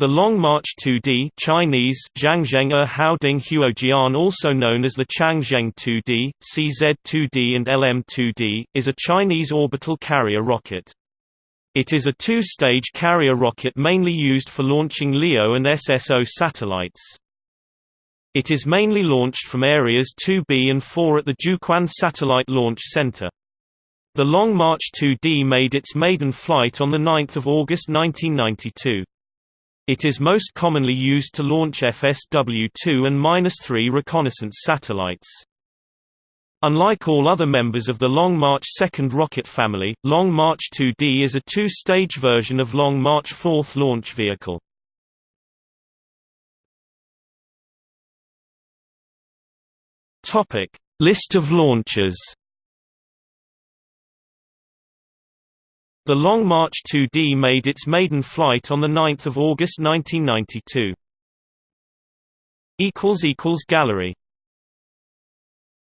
The Long March 2D Chinese Changzheng er Haoding also known as the Changzheng 2D, CZ-2D and LM-2D, is a Chinese orbital carrier rocket. It is a two-stage carrier rocket mainly used for launching LEO and SSO satellites. It is mainly launched from areas 2B and 4 at the Jiuquan Satellite Launch Center. The Long March 2D made its maiden flight on 9 August 1992. It is most commonly used to launch FSW-2 and 3 reconnaissance satellites. Unlike all other members of the Long March 2nd rocket family, Long March 2D is a two-stage version of Long March 4th launch vehicle. List of launches The Long March 2D made its maiden flight on 9 August 1992. Gallery